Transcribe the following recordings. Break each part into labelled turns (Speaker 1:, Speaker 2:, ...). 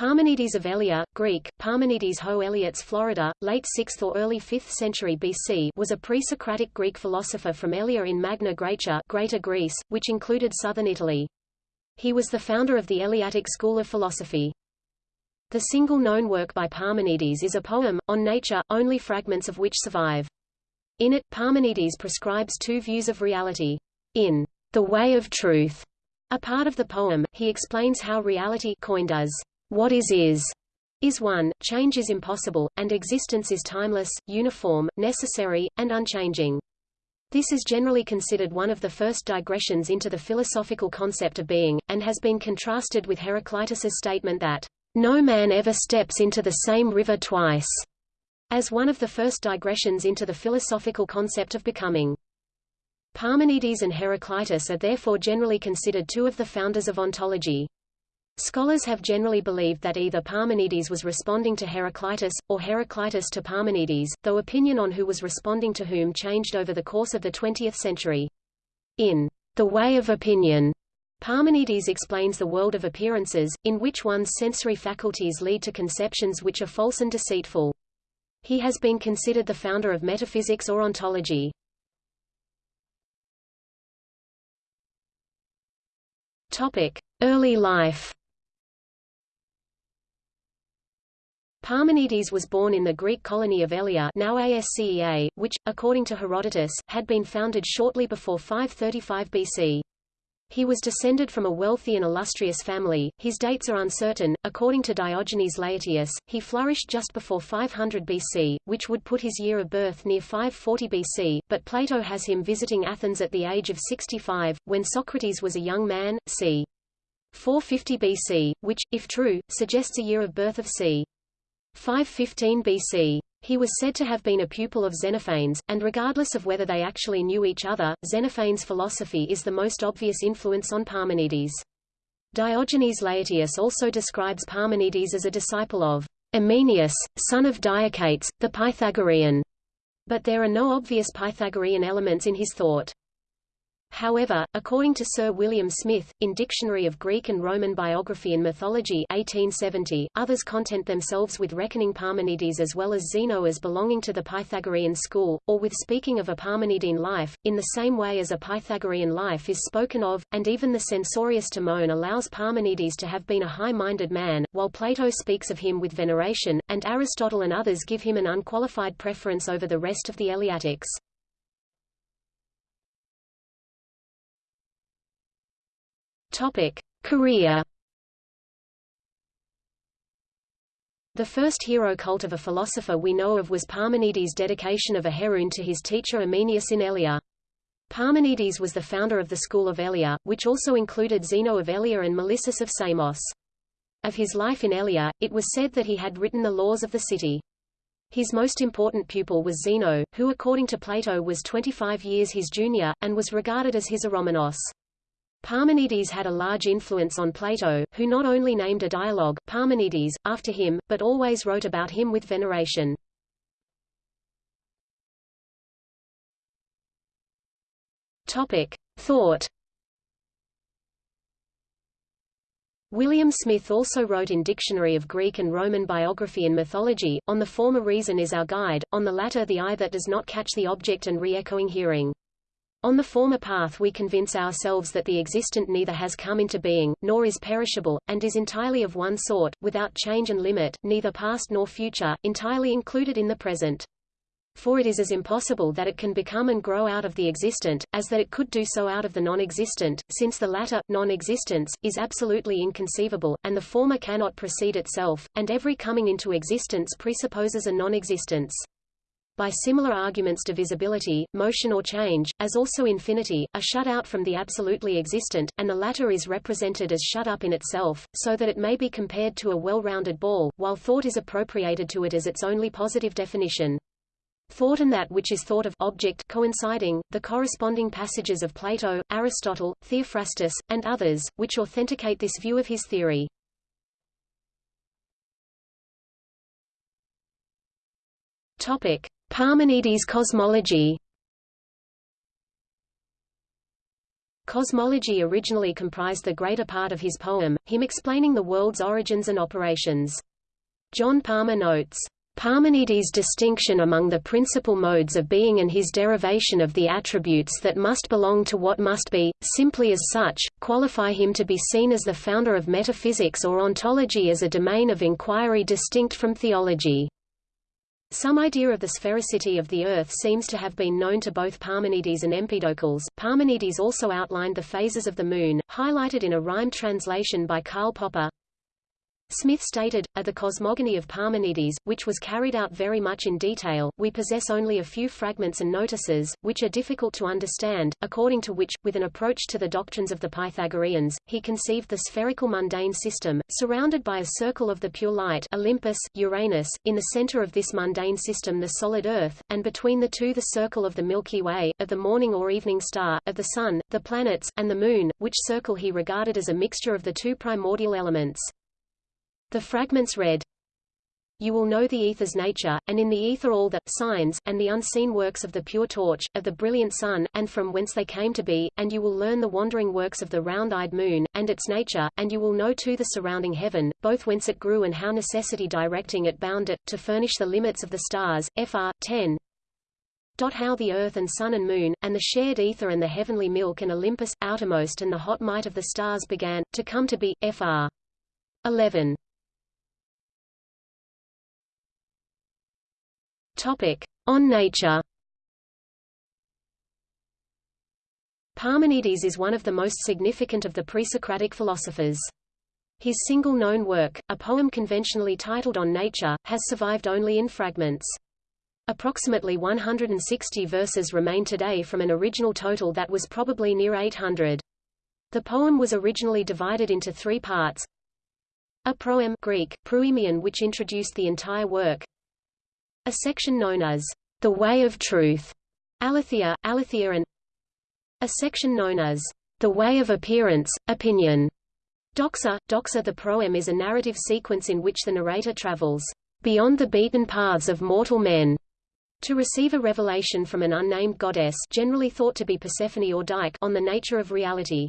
Speaker 1: Parmenides of Elea, Greek, Parmenides ho Eleates Florida, late 6th or early 5th century BC was a pre-Socratic Greek philosopher from Elea in Magna Graecia Greater Greece, which included southern Italy. He was the founder of the Eleatic school of philosophy. The single known work by Parmenides is a poem, on nature, only fragments of which survive. In it, Parmenides prescribes two views of reality. In The Way of Truth, a part of the poem, he explains how reality coined as what is is is one, change is impossible, and existence is timeless, uniform, necessary, and unchanging. This is generally considered one of the first digressions into the philosophical concept of being, and has been contrasted with Heraclitus's statement that, "...no man ever steps into the same river twice," as one of the first digressions into the philosophical concept of becoming. Parmenides and Heraclitus are therefore generally considered two of the founders of ontology. Scholars have generally believed that either Parmenides was responding to Heraclitus, or Heraclitus to Parmenides, though opinion on who was responding to whom changed over the course of the 20th century. In The Way of Opinion, Parmenides explains the world of appearances, in which one's sensory faculties lead to conceptions which are false and deceitful. He has been considered the founder of metaphysics or ontology. Topic: Early life. Parmenides was born in the Greek colony of Elea now Ascea, which, according to Herodotus, had been founded shortly before 535 BC. He was descended from a wealthy and illustrious family. His dates are uncertain. According to Diogenes Laertius, he flourished just before 500 BC, which would put his year of birth near 540 BC, but Plato has him visiting Athens at the age of 65, when Socrates was a young man, c. 450 BC, which, if true, suggests a year of birth of c. 515 BC. He was said to have been a pupil of Xenophanes, and regardless of whether they actually knew each other, Xenophanes' philosophy is the most obvious influence on Parmenides. Diogenes Laertius also describes Parmenides as a disciple of Ameinias, son of Diochaetas, the Pythagorean, but there are no obvious Pythagorean elements in his thought. However, according to Sir William Smith, in Dictionary of Greek and Roman Biography and Mythology 1870, others content themselves with reckoning Parmenides as well as Zeno as belonging to the Pythagorean school, or with speaking of a Parmenidine life, in the same way as a Pythagorean life is spoken of, and even the censorious Timon allows Parmenides to have been a high-minded man, while Plato speaks of him with veneration, and Aristotle and others give him an unqualified preference over the rest of the Eleatics. Topic: Career. The first hero cult of a philosopher we know of was Parmenides' dedication of a heroon to his teacher Ameinias in Elea. Parmenides was the founder of the school of Elea, which also included Zeno of Elea and Melissus of Samos. Of his life in Elea, it was said that he had written the laws of the city. His most important pupil was Zeno, who according to Plato was 25 years his junior, and was regarded as his Eromenos. Parmenides had a large influence on Plato, who not only named a dialogue, Parmenides, after him, but always wrote about him with veneration. Topic. Thought William Smith also wrote in Dictionary of Greek and Roman Biography and Mythology, on the former reason is our guide, on the latter the eye that does not catch the object and re-echoing hearing. On the former path we convince ourselves that the existent neither has come into being, nor is perishable, and is entirely of one sort, without change and limit, neither past nor future, entirely included in the present. For it is as impossible that it can become and grow out of the existent, as that it could do so out of the non-existent, since the latter, non-existence, is absolutely inconceivable, and the former cannot precede itself, and every coming into existence presupposes a non-existence by similar arguments divisibility, motion or change, as also infinity, are shut out from the absolutely existent, and the latter is represented as shut up in itself, so that it may be compared to a well-rounded ball, while thought is appropriated to it as its only positive definition. Thought and that which is thought of object coinciding, the corresponding passages of Plato, Aristotle, Theophrastus, and others, which authenticate this view of his theory. Topic. Parmenides cosmology Cosmology originally comprised the greater part of his poem, him explaining the world's origins and operations. John Palmer notes, Parmenides' distinction among the principal modes of being and his derivation of the attributes that must belong to what must be, simply as such, qualify him to be seen as the founder of metaphysics or ontology as a domain of inquiry distinct from theology. Some idea of the sphericity of the Earth seems to have been known to both Parmenides and Empedocles. Parmenides also outlined the phases of the Moon, highlighted in a rhymed translation by Karl Popper. Smith stated, at the cosmogony of Parmenides, which was carried out very much in detail, we possess only a few fragments and notices, which are difficult to understand, according to which, with an approach to the doctrines of the Pythagoreans, he conceived the spherical mundane system, surrounded by a circle of the pure light Olympus, Uranus, in the center of this mundane system the solid Earth, and between the two the circle of the Milky Way, of the morning or evening star, of the Sun, the planets, and the Moon, which circle he regarded as a mixture of the two primordial elements. The fragments read, you will know the ether's nature, and in the ether all the signs, and the unseen works of the pure torch, of the brilliant sun, and from whence they came to be, and you will learn the wandering works of the round-eyed moon, and its nature, and you will know too the surrounding heaven, both whence it grew and how necessity directing it bound it, to furnish the limits of the stars. Fr. 10. How the earth and sun and moon, and the shared ether and the heavenly milk and Olympus, outermost and the hot might of the stars began, to come to be. Fr. 11. Topic: On nature. Parmenides is one of the most significant of the pre-Socratic philosophers. His single known work, a poem conventionally titled On Nature, has survived only in fragments. Approximately 160 verses remain today from an original total that was probably near 800. The poem was originally divided into three parts. A proem Greek, proemion which introduced the entire work, a section known as the Way of Truth, aletheia, aletheia and a section known as the Way of Appearance, Opinion. Doxa, doxa The proem is a narrative sequence in which the narrator travels beyond the beaten paths of mortal men to receive a revelation from an unnamed goddess generally thought to be Persephone or Dike on the nature of reality.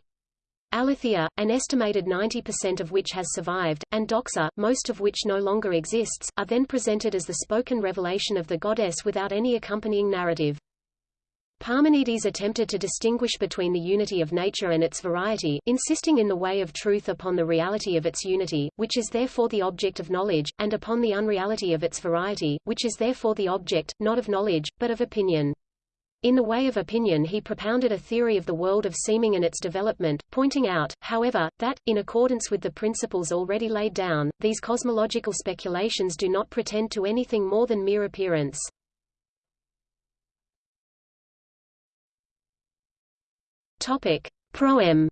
Speaker 1: Aletheia, an estimated 90% of which has survived, and Doxa, most of which no longer exists, are then presented as the spoken revelation of the goddess without any accompanying narrative. Parmenides attempted to distinguish between the unity of nature and its variety, insisting in the way of truth upon the reality of its unity, which is therefore the object of knowledge, and upon the unreality of its variety, which is therefore the object, not of knowledge, but of opinion. In the way of opinion he propounded a theory of the world of seeming and its development, pointing out, however, that, in accordance with the principles already laid down, these cosmological speculations do not pretend to anything more than mere appearance. Topic. Proem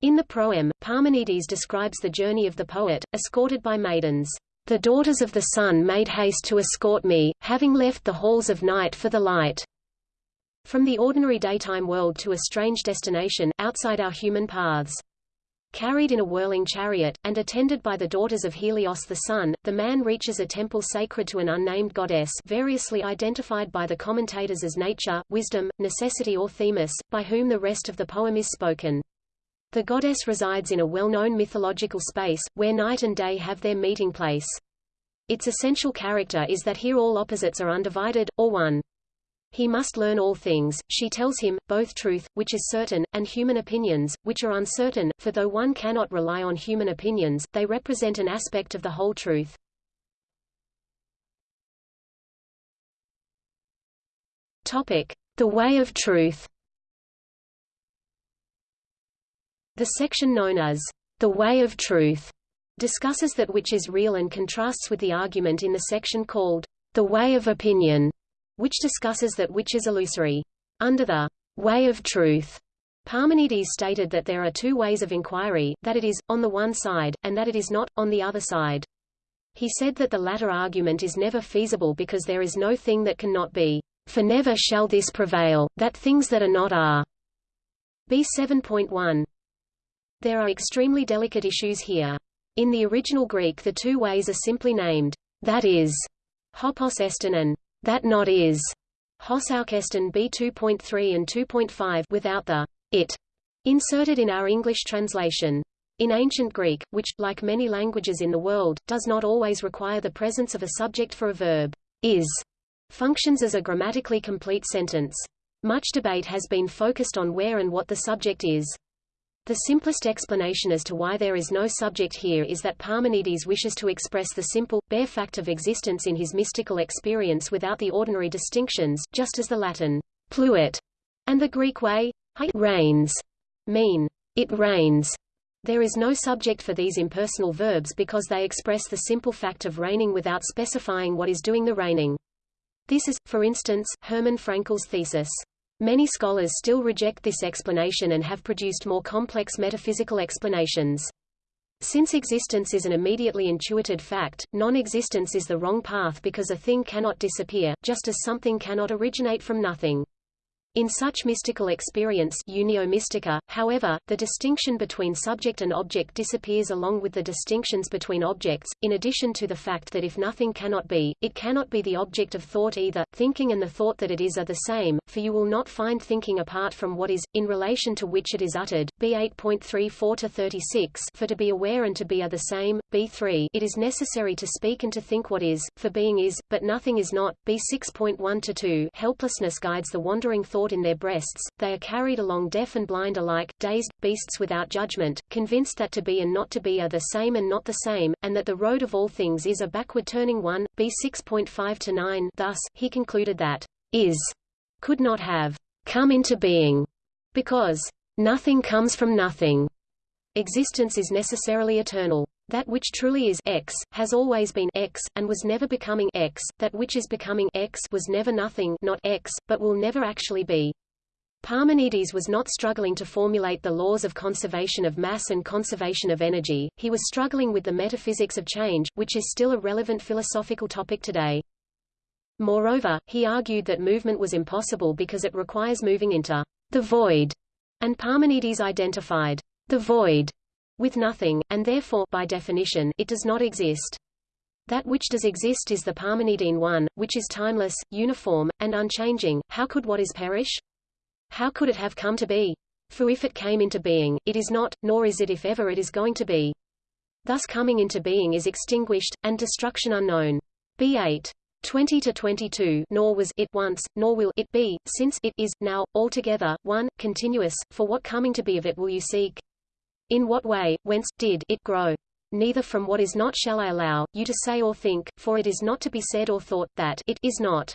Speaker 1: In the proem, Parmenides describes the journey of the poet, escorted by maidens. The daughters of the sun made haste to escort me, having left the halls of night for the light. From the ordinary daytime world to a strange destination, outside our human paths. Carried in a whirling chariot, and attended by the daughters of Helios the sun, the man reaches a temple sacred to an unnamed goddess variously identified by the commentators as nature, wisdom, necessity or themis, by whom the rest of the poem is spoken. The goddess resides in a well-known mythological space, where night and day have their meeting place. Its essential character is that here all opposites are undivided, or one. He must learn all things, she tells him, both truth, which is certain, and human opinions, which are uncertain, for though one cannot rely on human opinions, they represent an aspect of the whole truth. Topic. The way of truth The section known as the way of truth discusses that which is real and contrasts with the argument in the section called the way of opinion, which discusses that which is illusory. Under the way of truth, Parmenides stated that there are two ways of inquiry, that it is, on the one side, and that it is not, on the other side. He said that the latter argument is never feasible because there is no thing that cannot be, for never shall this prevail, that things that are not are. B 7.1 there are extremely delicate issues here. In the original Greek the two ways are simply named, that is, hopos estin and that not is. Hos Hosaukesten B2.3 and 2.5 without the it inserted in our English translation. In ancient Greek, which, like many languages in the world, does not always require the presence of a subject for a verb, is, functions as a grammatically complete sentence. Much debate has been focused on where and what the subject is. The simplest explanation as to why there is no subject here is that Parmenides wishes to express the simple, bare fact of existence in his mystical experience without the ordinary distinctions, just as the Latin pluit and the Greek way rains mean it rains. There is no subject for these impersonal verbs because they express the simple fact of raining without specifying what is doing the raining. This is, for instance, Hermann Frankel's thesis. Many scholars still reject this explanation and have produced more complex metaphysical explanations. Since existence is an immediately intuited fact, non-existence is the wrong path because a thing cannot disappear, just as something cannot originate from nothing. In such mystical experience unio mystica, however, the distinction between subject and object disappears along with the distinctions between objects, in addition to the fact that if nothing cannot be, it cannot be the object of thought either, thinking and the thought that it is are the same, for you will not find thinking apart from what is, in relation to which it is uttered, b 8.34-36 for to be aware and to be are the same, b3 it is necessary to speak and to think what is, for being is, but nothing is not, b 6.1-2 helplessness guides the wandering thought thought in their breasts, they are carried along deaf and blind alike, dazed, beasts without judgment, convinced that to be and not to be are the same and not the same, and that the road of all things is a backward-turning one. B 6.5-9 Thus, he concluded that is could not have come into being, because nothing comes from nothing. Existence is necessarily eternal. That which truly is x, has always been x, and was never becoming x, that which is becoming x was never nothing not x, but will never actually be. Parmenides was not struggling to formulate the laws of conservation of mass and conservation of energy, he was struggling with the metaphysics of change, which is still a relevant philosophical topic today. Moreover, he argued that movement was impossible because it requires moving into the void, and Parmenides identified the void with nothing, and therefore by definition, it does not exist. That which does exist is the Parmenidean one, which is timeless, uniform, and unchanging. How could what is perish? How could it have come to be? For if it came into being, it is not, nor is it if ever it is going to be. Thus coming into being is extinguished, and destruction unknown. B8. 20 to 22 nor was it once nor will it be since it is now altogether one continuous for what coming to be of it will you seek in what way, whence, did it grow? Neither from what is not shall I allow, you to say or think, for it is not to be said or thought, that it is not.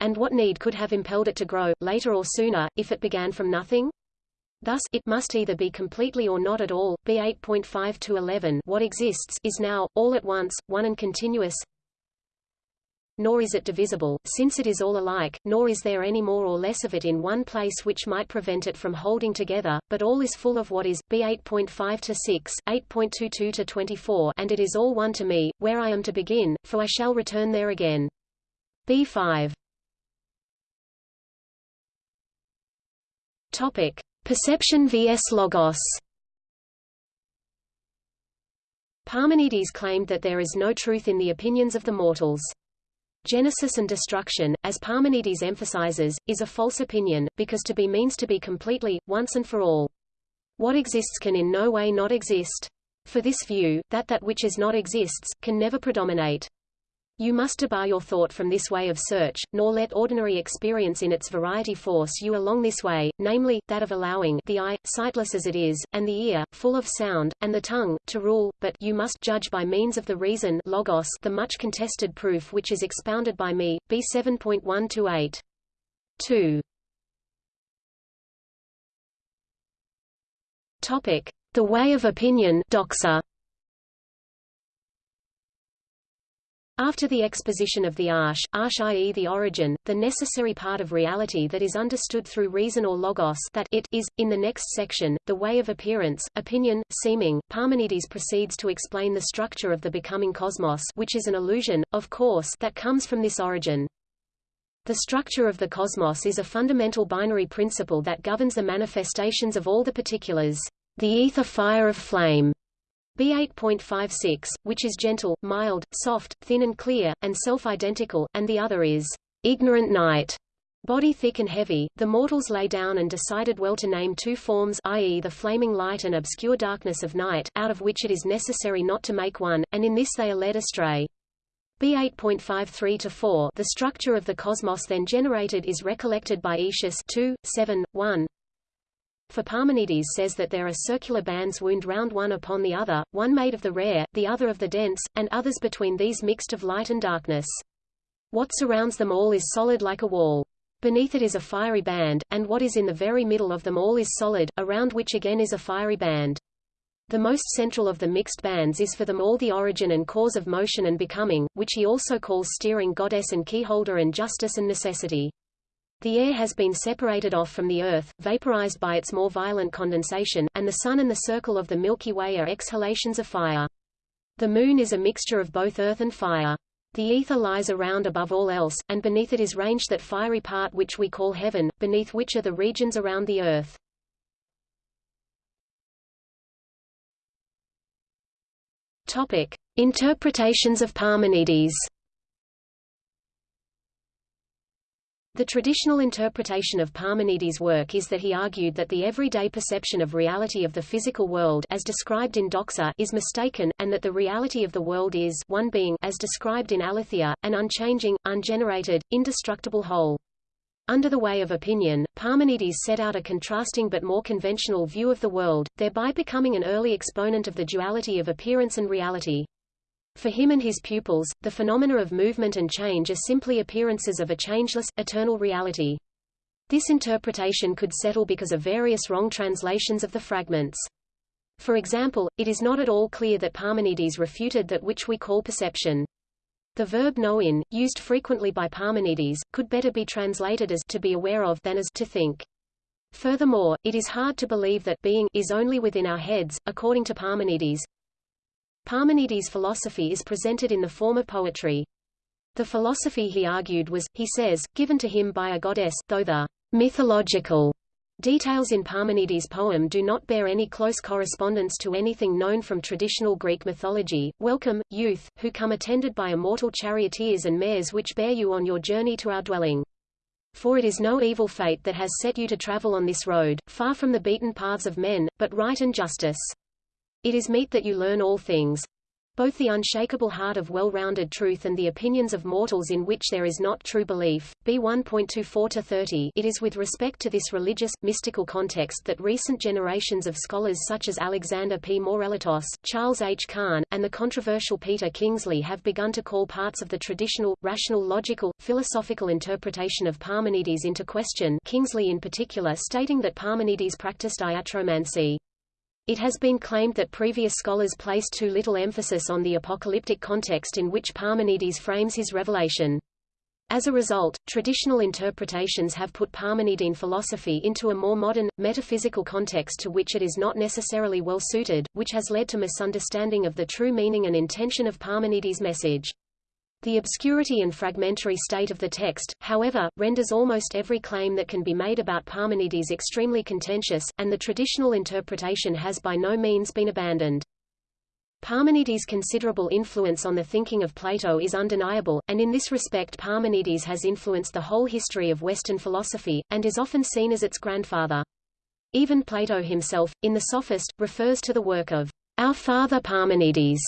Speaker 1: And what need could have impelled it to grow, later or sooner, if it began from nothing? Thus, it must either be completely or not at all. B 8.5 to 11. What exists is now, all at once, one and continuous, nor is it divisible, since it is all alike, nor is there any more or less of it in one place which might prevent it from holding together, but all is full of what is, b 8.5 to 6, 8.22 to 24, and it is all one to me, where I am to begin, for I shall return there again. B5. Topic: Perception vs logos. Parmenides claimed that there is no truth in the opinions of the mortals. Genesis and destruction, as Parmenides emphasizes, is a false opinion, because to be means to be completely, once and for all. What exists can in no way not exist. For this view, that that which is not exists, can never predominate. You must debar your thought from this way of search, nor let ordinary experience in its variety force you along this way, namely, that of allowing the eye, sightless as it is, and the ear, full of sound, and the tongue, to rule, but you must judge by means of the reason logos the much contested proof which is expounded by me, b 7.1 2. Topic. The way of opinion doxa. After the exposition of the arche, arche i.e. the origin, the necessary part of reality that is understood through reason or logos that it is, in the next section, the way of appearance, opinion, seeming, Parmenides proceeds to explain the structure of the becoming cosmos which is an illusion, of course, that comes from this origin. The structure of the cosmos is a fundamental binary principle that governs the manifestations of all the particulars. The ether fire of flame B8.56, which is gentle, mild, soft, thin and clear, and self-identical, and the other is ignorant night, Body thick and heavy, the mortals lay down and decided well to name two forms i.e. the flaming light and obscure darkness of night, out of which it is necessary not to make one, and in this they are led astray. B8.53-4 The structure of the cosmos then generated is recollected by Aetius 2, 7, 1. For Parmenides says that there are circular bands wound round one upon the other, one made of the rare, the other of the dense, and others between these mixed of light and darkness. What surrounds them all is solid like a wall. Beneath it is a fiery band, and what is in the very middle of them all is solid, around which again is a fiery band. The most central of the mixed bands is for them all the origin and cause of motion and becoming, which he also calls steering goddess and keyholder and justice and necessity. The air has been separated off from the Earth, vaporized by its more violent condensation, and the Sun and the circle of the Milky Way are exhalations of fire. The Moon is a mixture of both earth and fire. The ether lies around above all else, and beneath it is ranged that fiery part which we call heaven, beneath which are the regions around the earth. Topic: Interpretations of Parmenides. The traditional interpretation of Parmenides' work is that he argued that the everyday perception of reality of the physical world as described in Doxa is mistaken, and that the reality of the world is one being as described in Aletheia, an unchanging, ungenerated, indestructible whole. Under the way of opinion, Parmenides set out a contrasting but more conventional view of the world, thereby becoming an early exponent of the duality of appearance and reality. For him and his pupils, the phenomena of movement and change are simply appearances of a changeless, eternal reality. This interpretation could settle because of various wrong translations of the fragments. For example, it is not at all clear that Parmenides refuted that which we call perception. The verb in, used frequently by Parmenides, could better be translated as to be aware of than as to think. Furthermore, it is hard to believe that being is only within our heads, according to Parmenides. Parmenides' philosophy is presented in the form of poetry. The philosophy he argued was, he says, given to him by a goddess, though the mythological Details in Parmenides' poem do not bear any close correspondence to anything known from traditional Greek mythology. Welcome, youth, who come attended by immortal charioteers and mares which bear you on your journey to our dwelling. For it is no evil fate that has set you to travel on this road, far from the beaten paths of men, but right and justice. It is meet that you learn all things both the unshakable heart of well-rounded truth and the opinions of mortals in which there is not true belief. B 1.24-30 It is with respect to this religious, mystical context that recent generations of scholars such as Alexander P. Mourelatos, Charles H. Kahn, and the controversial Peter Kingsley have begun to call parts of the traditional, rational logical, philosophical interpretation of Parmenides into question Kingsley in particular stating that Parmenides practiced iatromancy. It has been claimed that previous scholars placed too little emphasis on the apocalyptic context in which Parmenides frames his revelation. As a result, traditional interpretations have put Parmenidean philosophy into a more modern, metaphysical context to which it is not necessarily well suited, which has led to misunderstanding of the true meaning and intention of Parmenides' message. The obscurity and fragmentary state of the text, however, renders almost every claim that can be made about Parmenides extremely contentious, and the traditional interpretation has by no means been abandoned. Parmenides' considerable influence on the thinking of Plato is undeniable, and in this respect Parmenides has influenced the whole history of Western philosophy, and is often seen as its grandfather. Even Plato himself, in The Sophist, refers to the work of our father Parmenides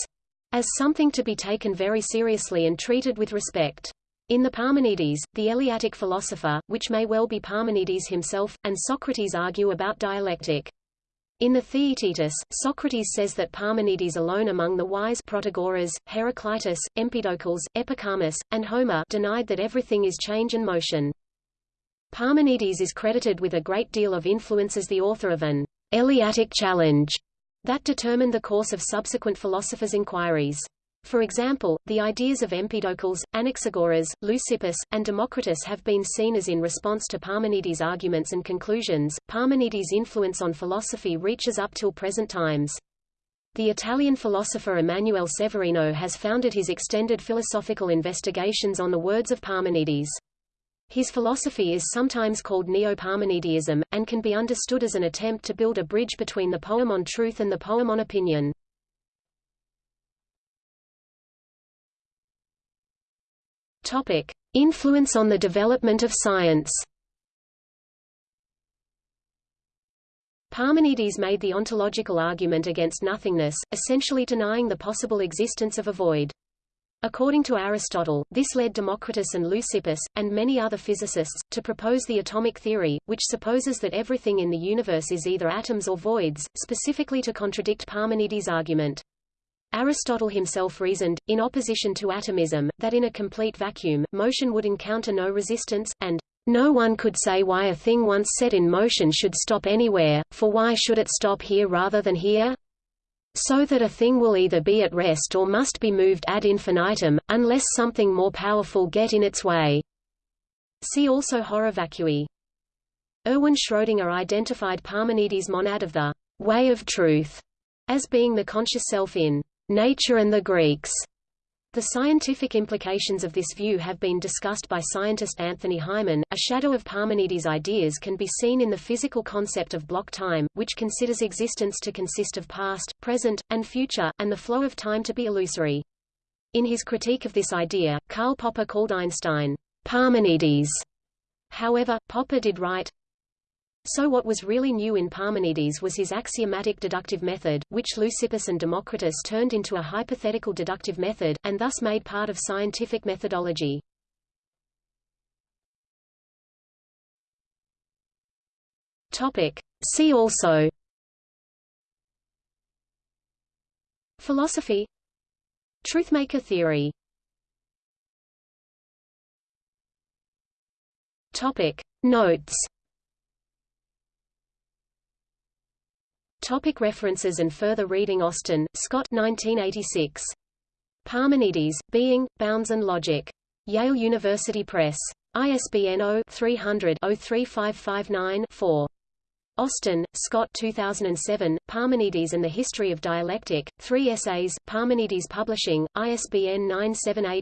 Speaker 1: as something to be taken very seriously and treated with respect. In the Parmenides, the Eleatic philosopher, which may well be Parmenides himself, and Socrates argue about dialectic. In the Theaetetus, Socrates says that Parmenides alone among the wise Protagoras, Heraclitus, Empedocles, Epicharmus, and Homer denied that everything is change and motion. Parmenides is credited with a great deal of influence as the author of an Eleatic challenge that determined the course of subsequent philosophers' inquiries. For example, the ideas of Empedocles, Anaxagoras, Leucippus, and Democritus have been seen as in response to Parmenides' arguments and conclusions. Parmenides' influence on philosophy reaches up till present times. The Italian philosopher Emanuele Severino has founded his extended philosophical investigations on the words of Parmenides. His philosophy is sometimes called Neo-Parmenideism, and can be understood as an attempt to build a bridge between the poem on truth and the poem on opinion. Topic. Influence on the development of science Parmenides made the ontological argument against nothingness, essentially denying the possible existence of a void. According to Aristotle, this led Democritus and Leucippus, and many other physicists, to propose the atomic theory, which supposes that everything in the universe is either atoms or voids, specifically to contradict Parmenides' argument. Aristotle himself reasoned, in opposition to atomism, that in a complete vacuum, motion would encounter no resistance, and no one could say why a thing once set in motion should stop anywhere, for why should it stop here rather than here? So that a thing will either be at rest or must be moved ad infinitum, unless something more powerful get in its way. See also horror vacui. Erwin Schrödinger identified Parmenides' monad of the way of truth as being the conscious self in nature and the Greeks. The scientific implications of this view have been discussed by scientist Anthony Hyman. A shadow of Parmenides' ideas can be seen in the physical concept of block time, which considers existence to consist of past, present, and future, and the flow of time to be illusory. In his critique of this idea, Karl Popper called Einstein Parmenides. However, Popper did write, so what was really new in Parmenides was his axiomatic deductive method, which Leucippus and Democritus turned into a hypothetical deductive method, and thus made part of scientific methodology. Topic. See also Philosophy Truthmaker theory Topic. Notes Topic references and further reading Austin, Scott 1986. Parmenides, Being, Bounds and Logic. Yale University Press. ISBN 0-300-03559-4. Austin, Scott 2007, Parmenides and the History of Dialectic, Three Essays, Parmenides Publishing, ISBN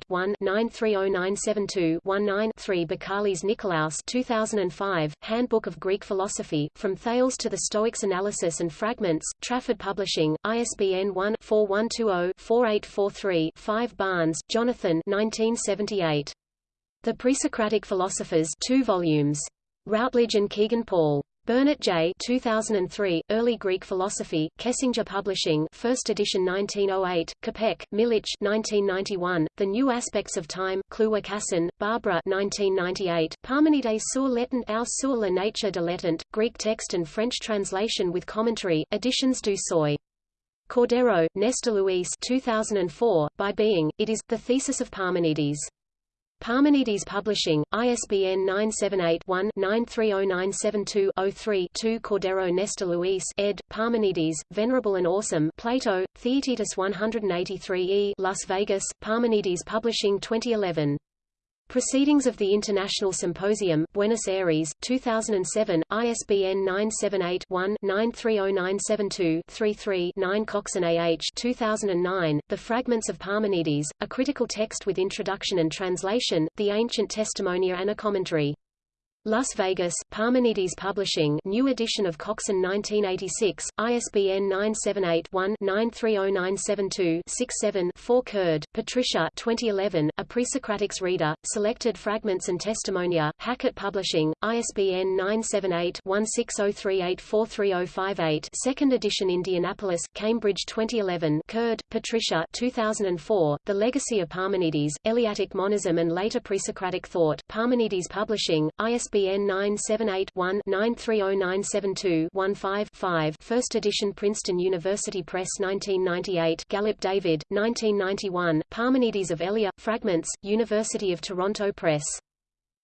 Speaker 1: 978-1-930972-19-3 Bakalis Nikolaos 2005, Handbook of Greek Philosophy, From Thales to the Stoics Analysis and Fragments, Trafford Publishing, ISBN 1-4120-4843-5 Barnes, Jonathan 1978. The Presocratic Philosophers 2 volumes. Routledge and Kegan Paul. Burnet J. 2003, Early Greek Philosophy, Kessinger Publishing, First edition 1908, Kopec, Milich 1991, The New Aspects of Time, Kluwer Cassin, Barbara 1998, Parmenides sur l'étend ou sur la nature de l'étend, Greek text and French translation with commentary, Editions du Seuil. Cordero, Nestor Luis 2004, By Being, It is, The Thesis of Parmenides. Parmenides Publishing, ISBN 978-1-930972-03-2 Cordero Nestor Luis ed., Parmenides, Venerable and Awesome Plato, Theaetetus 183e Las Vegas, Parmenides Publishing 2011. Proceedings of the International Symposium, Buenos Aires, 2007, ISBN 978-1-930972-33-9 Coxon A.H. 2009, The Fragments of Parmenides, A Critical Text with Introduction and Translation, The Ancient Testimonia and a Commentary. Las Vegas, Parmenides Publishing New edition of Coxon 1986, ISBN 978-1-930972-67-4 Curd, Patricia 2011, A Presocratics Reader, Selected Fragments and Testimonia, Hackett Publishing, ISBN 978-1603843058 Second edition Indianapolis, Cambridge 2011 Curd, Patricia 2004, The Legacy of Parmenides, Eleatic Monism and Later Presocratic Thought, Parmenides Publishing, ISBN ISBN 978-1-930972-15-5 First edition Princeton University Press 1998 Gallop David, 1991, Parmenides of Elea, Fragments, University of Toronto Press.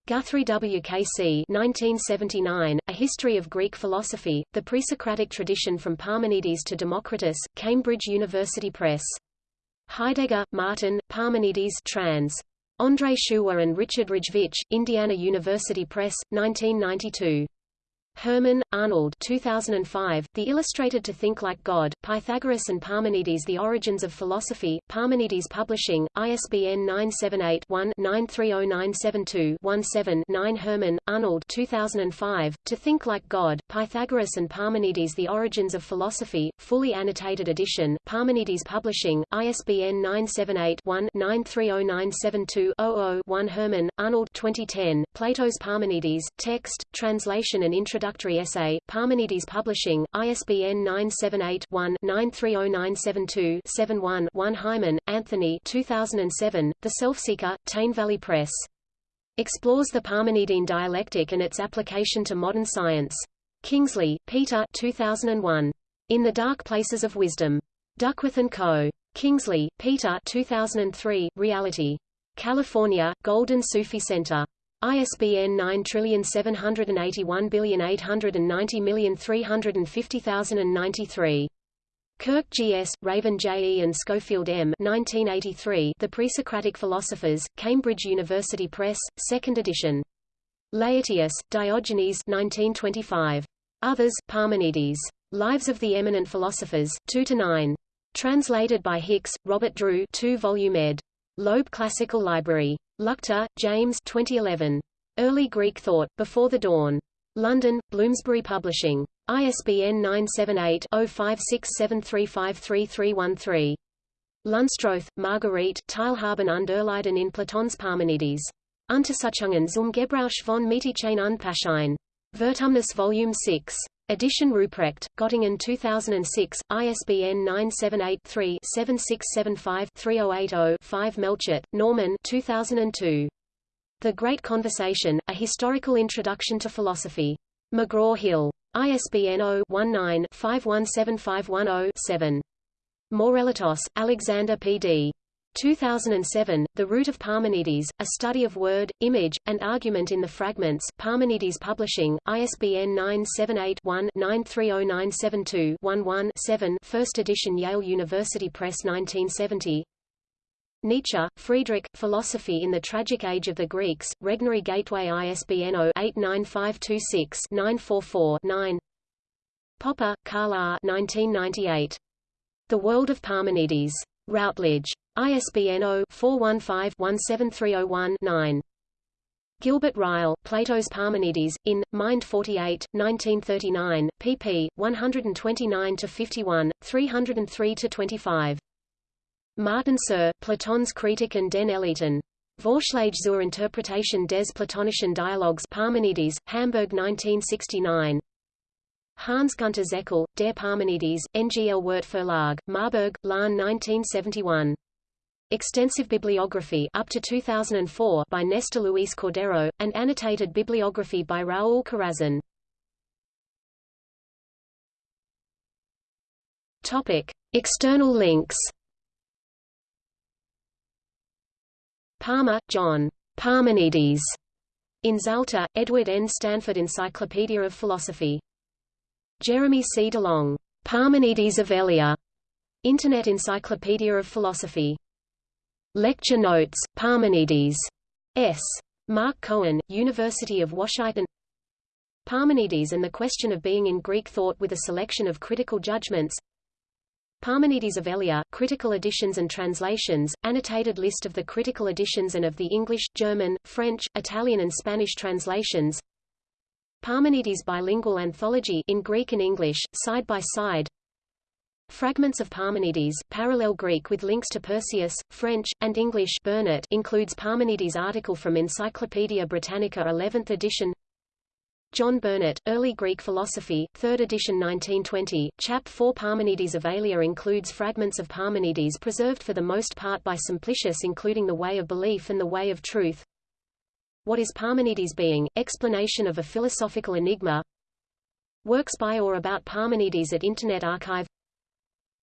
Speaker 1: Guthrie W.K.C. 1979, A History of Greek Philosophy, The Presocratic Tradition from Parmenides to Democritus, Cambridge University Press. Heidegger, Martin, Parmenides trans. Andrei Schuwer and Richard Rojcewicz, Indiana University Press, 1992. Hermann, Arnold 2005, The Illustrated to Think Like God, Pythagoras and Parmenides The Origins of Philosophy, Parmenides Publishing, ISBN 978-1-930972-17-9 Hermann, Arnold 2005, To Think Like God, Pythagoras and Parmenides The Origins of Philosophy, fully annotated edition, Parmenides Publishing, ISBN 978-1-930972-00-1 Hermann, Arnold 2010, Plato's Parmenides, Text, Translation and Introduction introductory essay, Parmenides Publishing, ISBN 978-1-930972-71-1 Hyman, Anthony 2007, The Selfseeker, Tyne Valley Press. Explores the Parmenidine dialectic and its application to modern science. Kingsley, Peter 2001. In the Dark Places of Wisdom. Duckworth & Co. Kingsley, Peter 2003, Reality. California, Golden Sufi Center. ISBN 9780890350093. Kirk G.S., Raven J.E. and Schofield M. 1983, the Pre-Socratic Philosophers, Cambridge University Press, 2nd edition. Laertius, Diogenes 1925. Others, Parmenides. Lives of the Eminent Philosophers, 2–9. Translated by Hicks, Robert Drew 2 volume ed. Loeb Classical Library. Leuchter, James 2011. Early Greek Thought, Before the Dawn. London, Bloomsbury Publishing. ISBN 978-0567353313. Lunstroth, Marguerite, Teilhaben und Erleiden in Platons Parmenides. Untersuchungen zum Gebrauch von Methychain und Paschein. Vertumnus Volume 6. Edition Ruprecht, Göttingen 2006, ISBN 978-3-7675-3080-5 Melchert, Norman 2002. The Great Conversation, A Historical Introduction to Philosophy. McGraw-Hill. ISBN 0-19-517510-7. Mourelatos, Alexander P.D. 2007, The Root of Parmenides, A Study of Word, Image, and Argument in the Fragments Parmenides Publishing, ISBN 978-1-930972-11-7 First edition Yale University Press 1970 Nietzsche, Friedrich, Philosophy in the Tragic Age of the Greeks, Regnery Gateway ISBN 0-89526-944-9 Popper, Karl R. 1998. The World of Parmenides. Routledge. ISBN 0-415-17301-9. Gilbert Ryle, Plato's Parmenides, in, Mind 48, 1939, pp. 129–51, 303–25. Martin Sir, Platon's Kritik und den Eleaten. Vorschläge zur Interpretation des Platonischen Dialogs Parmenides, Hamburg 1969. Hans-Gunter Zeckel, Der Parmenides, NGL Wirt Verlag, Marburg, Lahn 1971. Extensive bibliography up to 2004 by Nestor Luis Cordero, and annotated bibliography by Raúl Corazzon. Topic: External links. Palmer, John. Parmenides. In Zalta, Edward N. Stanford Encyclopedia of Philosophy. Jeremy C. DeLong. Parmenides of Elea. Internet Encyclopedia of Philosophy. Lecture Notes, Parmenides. S. Mark Cohen, University of Washington Parmenides and the Question of Being in Greek Thought with a Selection of Critical Judgments Parmenides of Elea, Critical Editions and Translations, annotated list of the critical editions and of the English, German, French, Italian and Spanish translations Parmenides Bilingual Anthology in Greek and English, side by side Fragments of Parmenides, parallel Greek with links to Perseus, French, and English Burnet includes Parmenides article from Encyclopaedia Britannica 11th edition. John Burnet, Early Greek Philosophy, 3rd edition 1920, Chap 4 Parmenides of Elea includes fragments of Parmenides preserved for the most part by Simplicius including The Way of Belief and The Way of Truth. What is Parmenides being? Explanation of a philosophical enigma. Works by or about Parmenides at Internet Archive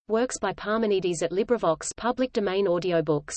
Speaker 1: Works by Parmenides at LibriVox public domain audiobooks